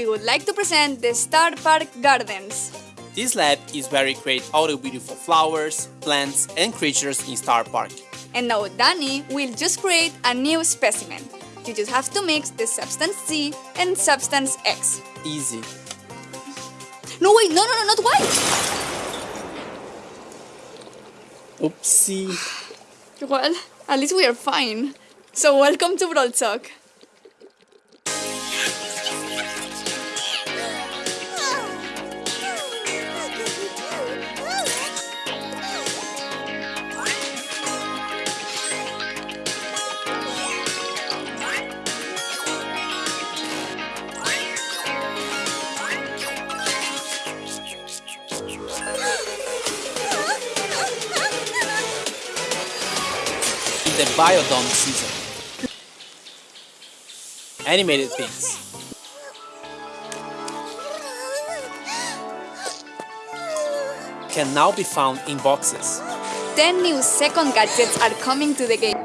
we would like to present the Starr Park Gardens. This lab is where we create all the beautiful flowers, plants and creatures in Starr Park. And now Danny will just create a new specimen. You just have to mix the substance Z and substance X. Easy. No wait, no no no not white! Oopsie. Well, at least we are fine. So welcome to Brawl Talk. The Biodome season. Animated things. Can now be found in boxes. 10 new second gadgets are coming to the game.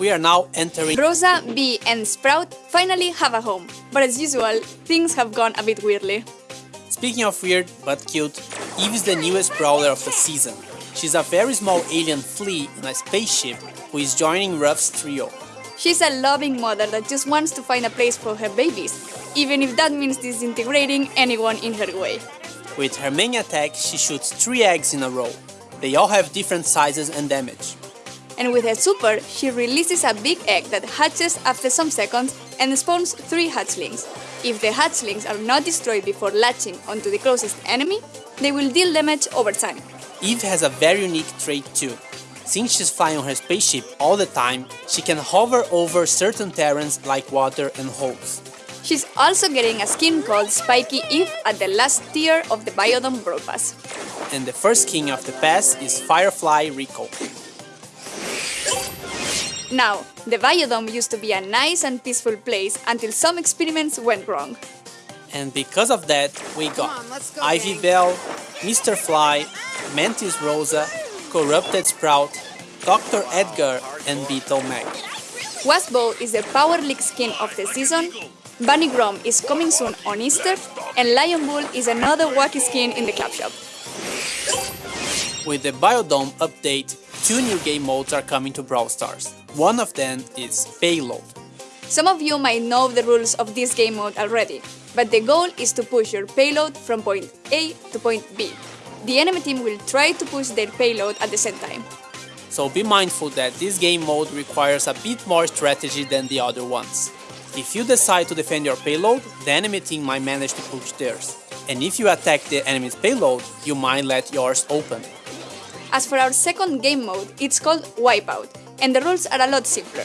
We are now entering Rosa, Bea, and Sprout finally have a home, but as usual, things have gone a bit weirdly. Speaking of weird but cute, Eve is the newest brawler of the season. She's a very small alien flea in a spaceship who is joining Ruff's trio. She's a loving mother that just wants to find a place for her babies, even if that means disintegrating anyone in her way. With her main attack, she shoots three eggs in a row. They all have different sizes and damage. And with her super, she releases a big egg that hatches after some seconds and spawns three hatchlings. If the hatchlings are not destroyed before latching onto the closest enemy, they will deal damage over time. Eve has a very unique trait too. Since she's flying on her spaceship all the time, she can hover over certain terrains like water and holes. She's also getting a skin called Spiky Eve at the last tier of the Biodome Brawl Pass. And the first king of the pass is Firefly Rico. Now, the Biodome used to be a nice and peaceful place until some experiments went wrong. And because of that, we got on, go, Ivy gang. Bell, Mr. Fly, Mantis Rosa, Corrupted Sprout, Dr. Edgar, and Beetle Mac. Wasbo is the Power League skin of the season, Bunny Grom is coming soon on Easter, and Lion Bull is another wacky skin in the club shop. With the Biodome update, two new game modes are coming to Brawl Stars. One of them is Payload. Some of you might know the rules of this game mode already, but the goal is to push your payload from point A to point B. The enemy team will try to push their payload at the same time. So be mindful that this game mode requires a bit more strategy than the other ones. If you decide to defend your payload, the enemy team might manage to push theirs. And if you attack the enemy's payload, you might let yours open. As for our second game mode, it's called Wipeout, and the rules are a lot simpler.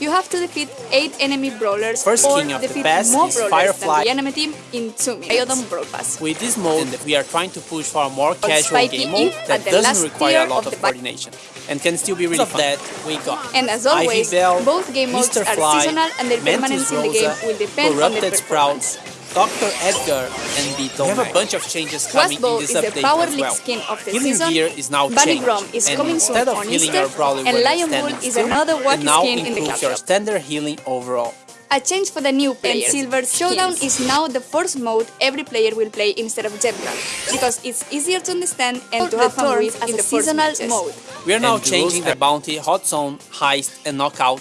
You have to defeat 8 enemy brawlers First or king of the defeat pass more is brawlers Firefly. than the enemy team in 2 minutes. Biodome Brawl Pass. With this mode, we are trying to push for a more casual game mode that doesn't require a lot of of coordination and can still be really fun. that we got And as always, Bell, both game modes Mr. are seasonal and their Mantis permanence in the game will depend on their Corrupted performance. Sprouts, Dr. Edgar, and Beetle. We have a bunch of changes coming Wasbo in this is the update Power as well. skin of the Healing season, gear is now Bunny changed, Grom is and coming soon instead of on healing Easter, our brawler and when they're Lion standing Bull is another it wacky now skin in the improves club your standard healing overall. A change for the new players. silver Showdown is now the first mode every player will play instead of Gem Grab, because it's easier to understand and to have fun turns with as in a the seasonal seasonal mode. We are now And changing the bounty, hot zone, heist, and knockout